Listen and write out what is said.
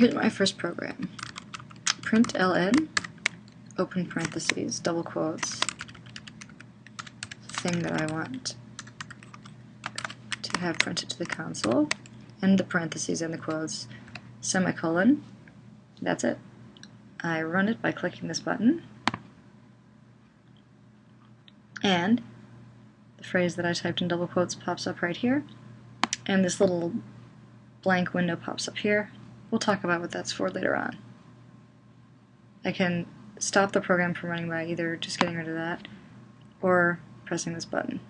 here's my first program. Print ln, open parentheses, double quotes, thing that I want to have printed to the console, and the parentheses and the quotes, semicolon, that's it. I run it by clicking this button, and the phrase that I typed in double quotes pops up right here, and this little blank window pops up here. We'll talk about what that's for later on. I can stop the program from running by either just getting rid of that or pressing this button.